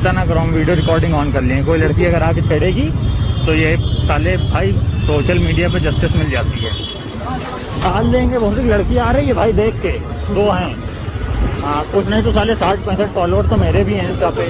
चिंता ना करो, हम वीडियो रिकॉर्डिंग ऑन कर लेंगे कोई लड़की अगर आके छेड़ेगी तो ये साले भाई सोशल मीडिया पे जस्टिस मिल जाती है। डाल देंगे, बहुत सी लड़की आ रही है भाई देख के। दो हैं। हाँ कुछ नहीं तो साले साठ पैंसठ फॉलोअर तो मेरे भी हैं इंस्टा पे।